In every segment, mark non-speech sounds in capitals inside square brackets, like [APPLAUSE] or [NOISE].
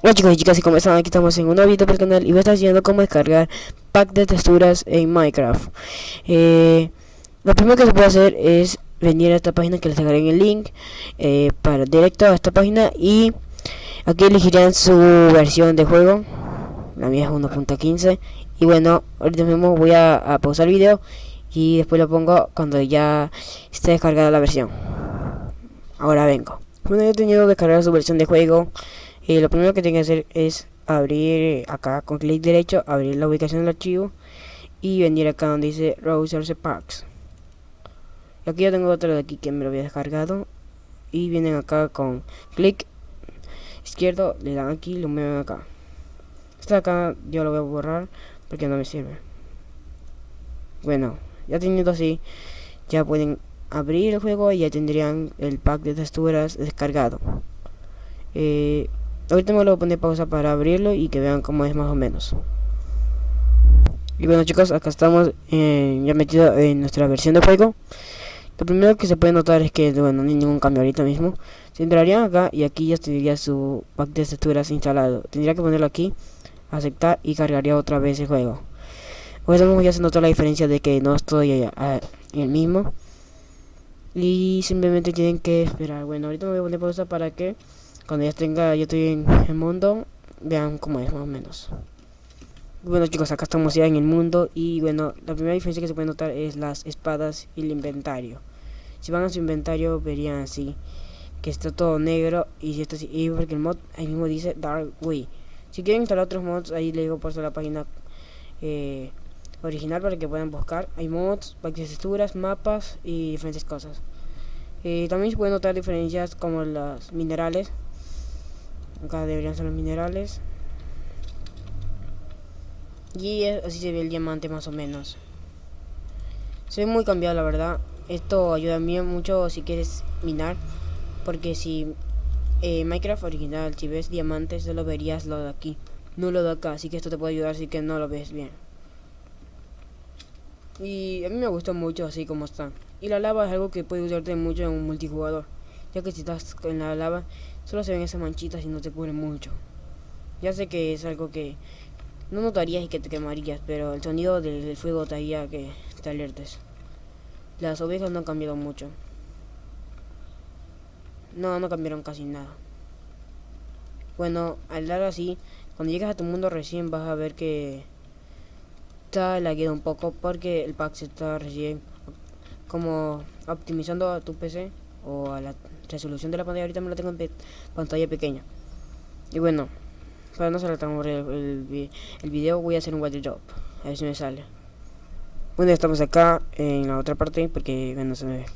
Hola chicos y chicas, ¿y cómo están? Aquí estamos en un nuevo video para el canal y voy a estar enseñando cómo descargar pack de texturas en Minecraft. Eh, lo primero que se puede hacer es venir a esta página que les dejaré en el link eh, para directo a esta página y aquí elegirán su versión de juego. La mía es 1.15 y bueno, ahorita mismo voy a, pausar el video y después lo pongo cuando ya esté descargada la versión. Ahora vengo. Bueno, yo he tenido descargar su versión de juego y lo primero que tiene que hacer es abrir acá con clic derecho, abrir la ubicación del archivo y venir acá donde dice Browser Packs. Aquí yo tengo otro de aquí que me lo había descargado y vienen acá con clic izquierdo, le dan aquí lo mueven acá. De acá yo lo voy a borrar porque no me sirve. Bueno, ya teniendo así, ya pueden abrir el juego y ya tendrían el pack de texturas descargado. Eh, Ahorita me lo voy a poner pausa para abrirlo y que vean cómo es más o menos. Y bueno chicos, acá estamos eh, ya metido en nuestra versión de juego. Lo primero que se puede notar es que bueno, no hay ningún cambio ahorita mismo. Se entrarían acá y aquí ya tendría su pack de texturas instalado. Tendría que ponerlo aquí, aceptar y cargaría otra vez el juego. Pues ya se notó la diferencia de que no estoy en el mismo. Y simplemente tienen que esperar. Bueno, ahorita me voy a poner pausa para que cuando ya tenga, yo estoy en el mundo, vean cómo es más o menos. Bueno chicos, acá estamos ya en el mundo y bueno, la primera diferencia que se puede notar es las espadas y el inventario. Si van a su inventario verían así, que está todo negro y si está así, porque el mod ahí mismo dice Dark Way. Si quieren instalar otros mods, ahí le digo por la página eh, original para que puedan buscar. Hay mods, texturas, mapas y diferentes cosas. Eh, también se pueden notar diferencias como los minerales Acá deberían ser los minerales. Y así se ve el diamante más o menos. Se ve muy cambiado la verdad. Esto ayuda a mí mucho si quieres minar. Porque si eh, Minecraft original, si ves diamantes, solo verías lo de aquí. No lo de acá. Así que esto te puede ayudar si que no lo ves bien. Y a mí me gusta mucho así como está. Y la lava es algo que puede ayudarte mucho en un multijugador. Ya que si estás en la lava, solo se ven esas manchitas y no te cubre mucho. Ya sé que es algo que no notarías y que te quemarías, pero el sonido del, fuego te haría que te alertes. Las ovejas no han cambiado mucho. No, no cambiaron casi nada. Bueno, al dar así, cuando llegas a tu mundo recién vas a ver que está lagueado un poco porque el pack se está recién como optimizando a tu PC o a la resolución de la pantalla ahorita me la tengo en pantalla pequeña. Y bueno para no saltar el, el, el video voy a hacer un water drop a ver si me sale. Bueno estamos acá en la otra parte porque bueno se me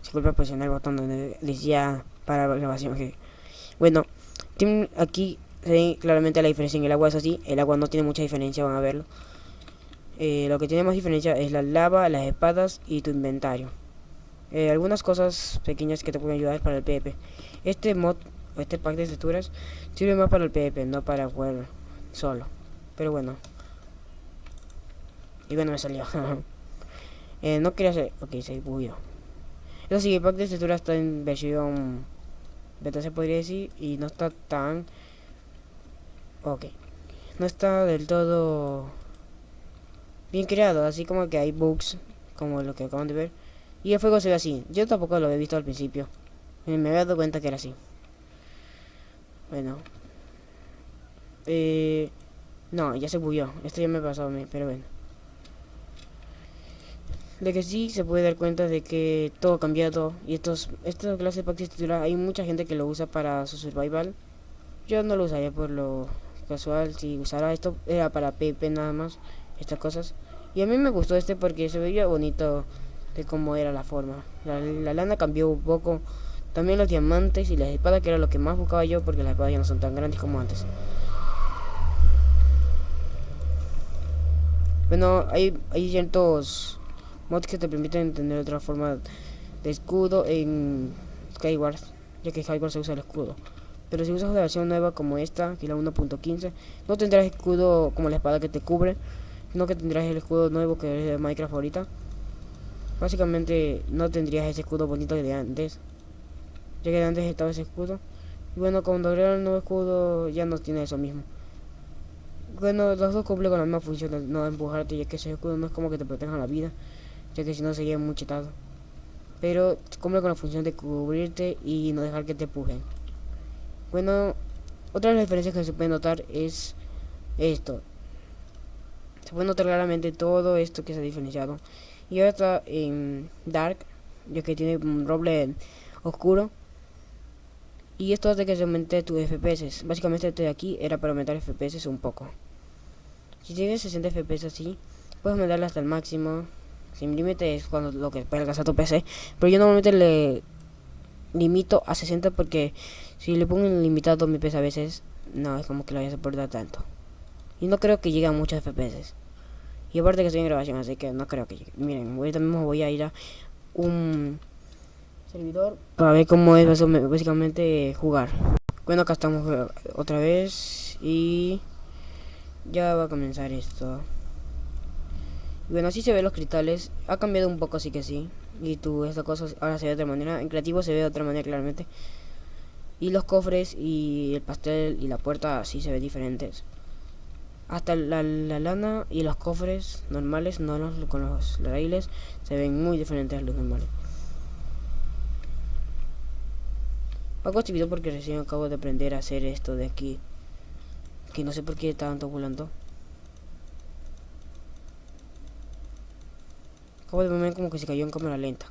disculpa presionar el botón donde decía para grabación que bueno aquí se ve claramente la diferencia en el agua es así el agua no tiene mucha diferencia van a verlo. Eh, lo que tiene más diferencia es la lava las espadas y tu inventario eh, algunas cosas pequeñas que te pueden ayudar para el PvP. Este mod, este pack de texturas, sirve más para el PvP, no para jugar solo. Pero bueno. Y bueno, me salió. [LAUGHS] eh, no quería hacer... Ok, se bugueó. Eso sí, el pack de texturas está en versión beta, se podría decir, y no está tan... Ok. No está del todo bien creado, así como que hay bugs, como lo que acaban de ver. Y el fuego se ve así. Yo tampoco lo había visto al principio. Me había dado cuenta que era así. Bueno. Eh, no, ya se bugueó. Esto ya me pasó a mí, pero bueno. De que sí se puede dar cuenta de que todo ha cambiado. Y estos, esta clase de hay mucha gente que lo usa para su survival. Yo no lo usaría por lo casual. Si usara esto era para PP nada más. Estas cosas. Y a mí me gustó este porque se veía bonito de cómo era la forma. La, lana cambió un poco. También los diamantes y las espadas, que era lo que más buscaba yo, porque las espadas ya no son tan grandes como antes. Bueno, hay, hay ciertos mods que te permiten tener otra forma de escudo en Skyward, ya que Skyward se usa el escudo. Pero si usas la versión nueva como esta, que es la 1.15, no tendrás escudo como la espada que te cubre, sino que tendrás el escudo nuevo que es de Minecraft ahorita, Básicamente no tendrías ese escudo bonito de antes. Ya que de antes estaba ese escudo. Y bueno, cuando agrega el nuevo escudo ya no tiene eso mismo. Bueno, los dos cumplen con la misma función de no empujarte, ya que ese escudo no es como que te proteja la vida, ya que si no sería muy chetado. Pero cumple con la función de cubrirte y no dejar que te empujen. Bueno, otra de las diferencias que se puede notar es esto. Se puede notar claramente todo esto que se ha diferenciado. Y está en Dark, ya que tiene un roble oscuro. Y esto hace que se aumente tu FPS. Básicamente este de aquí era para aumentar FPS un poco. Si tienes 60 FPS así, puedes aumentarle hasta el máximo. Sin límite es cuando lo que puede alcanzar tu PC. Pero yo normalmente le limito a 60 porque si le pongo limitado mi PC a veces, no es como que lo vaya a soportar tanto. Y no creo que llegue a muchos FPS. Y aparte que estoy en grabación, así que no creo que llegue. Miren, ahorita mismo voy a ir a un servidor para ver cómo es básicamente jugar. Bueno, acá estamos eh, otra vez y ya va a comenzar esto. bueno, así se ven los cristales. Ha cambiado un poco, así que sí. Y tú, esta cosa ahora se ve de otra manera. En creativo se ve de otra manera claramente. Y los cofres y el pastel y la puerta así se ven diferentes. Hasta la, lana y los cofres normales, no los, con los raíles, se ven muy diferentes a los normales. Hago este video porque recién acabo de aprender a hacer esto de aquí. Que no sé por qué tanto volando. Acabo de ver como que se cayó en cámara lenta.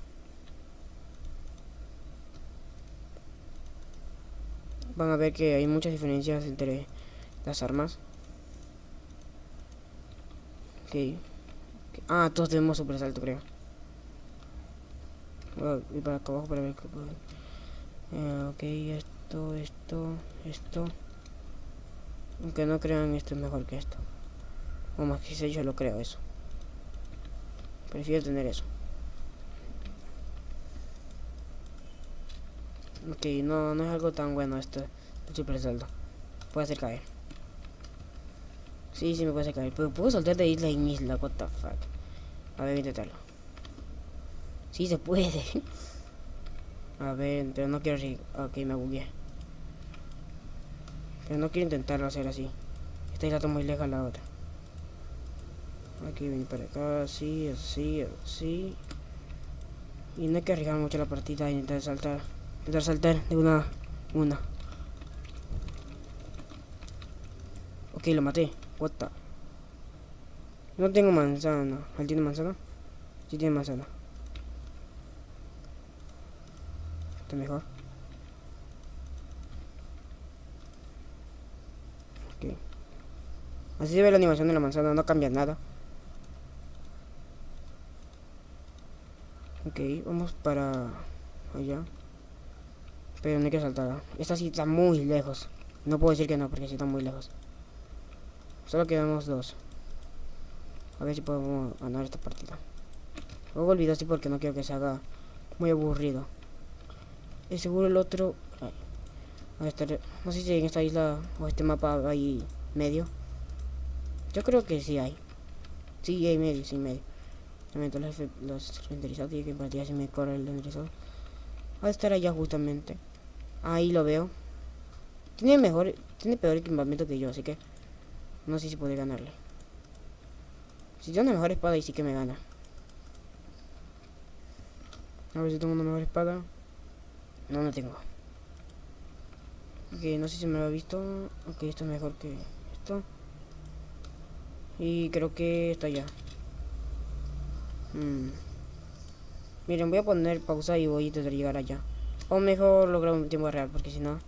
Van a ver que hay muchas diferencias entre las armas. Ok. Ah, todos tenemos super salto, creo. Voy a ir para acá abajo para ver qué puedo. Eh, ok, esto, esto, esto. Aunque no crean, esto es mejor que esto. O más que sé, yo lo creo eso. Prefiero tener eso. Ok, no, no es algo tan bueno esto. Super salto. Puede hacer caer. Sí, sí me puede caer. Pero puedo saltar de isla en isla. What the fuck. A ver, intentarlo. Sí se puede. [LAUGHS] A ver, pero no quiero así. Ok, me bugué. Pero no quiero intentarlo hacer así. Esta isla está muy lejos a la otra. Aquí venir para acá, así, así, así. Y no hay que arriesgar mucho la partida e intentar saltar. Intentar saltar de una una. Ok, lo maté. What the? No tengo manzana. ¿Él tiene manzana? Sí tiene manzana. Está mejor. Ok. Así se ve la animación de la manzana, no cambia nada. Ok, vamos para allá. Pero no hay que saltar. Esta sí está muy lejos. No puedo decir que no, porque sí está muy lejos. Solo quedamos dos. A ver si podemos ganar esta partida. Luego olvido así porque no quiero que se haga muy aburrido. Y seguro el otro... estar, no sé si en esta isla o este mapa hay medio. Yo creo que sí hay. Sí hay medio, sí medio. También los, los renderizados y que partida si me corre el renderizado. Va a estar allá justamente. Ahí lo veo. Tiene mejor, tiene peor equipamiento que yo, así que no sé si puede ganarle. Si tiene una mejor espada, y sí que me gana. A ver si tengo una mejor espada. No, no tengo. Ok, no sé si me lo ha visto. Ok, esto es mejor que esto. Y creo que está ya. Hmm. Miren, voy a poner pausa y voy a intentar llegar allá. O mejor lograr un tiempo real, porque si no...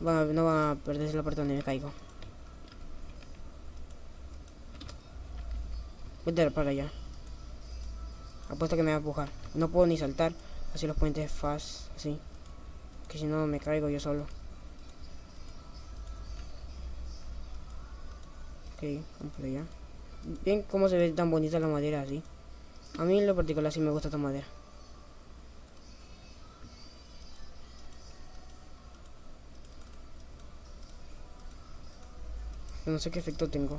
no van a perderse la parte donde me caigo. A para allá. Apuesto que me va a empujar. No puedo ni saltar. Así los puentes fast. Así. Que si no me caigo yo solo. Ok, vamos por allá. Bien cómo se ve tan bonita la madera así. A mí en lo particular sí me gusta esta madera. No sé qué efecto tengo.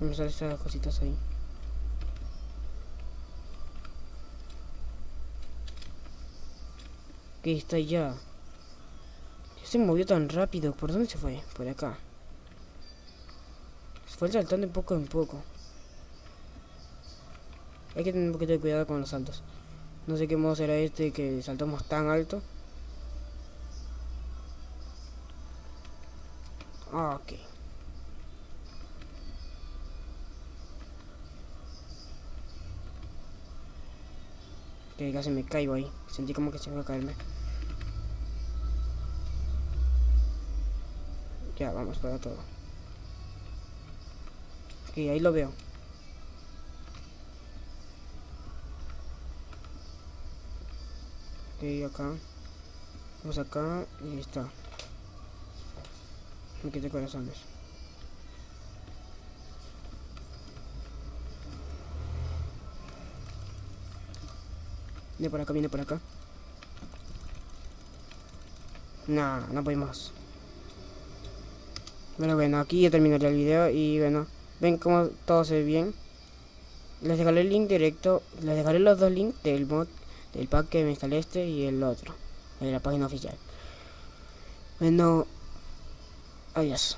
Vamos a ver esas cositas ahí. Que está ya. Se movió tan rápido. ¿Por dónde se fue? Por acá. Se fue saltando de poco en poco. Hay que tener un poquito de cuidado con los saltos. No sé qué modo será este que saltamos tan alto. Ah, ok. Que casi me caigo ahí. Sentí como que se iba a caerme. Ya, vamos para todo. Ok, ahí lo veo. Ok, acá. Vamos acá y está. Me quité corazones. Viene por acá, viene por acá. No, no podemos. Bueno, bueno, aquí ya terminaría el video y bueno, ven cómo todo se ve bien. Les dejaré el link directo, les dejaré los dos links del mod, del pack que me instalé este y el otro, de la página oficial. Bueno, adiós.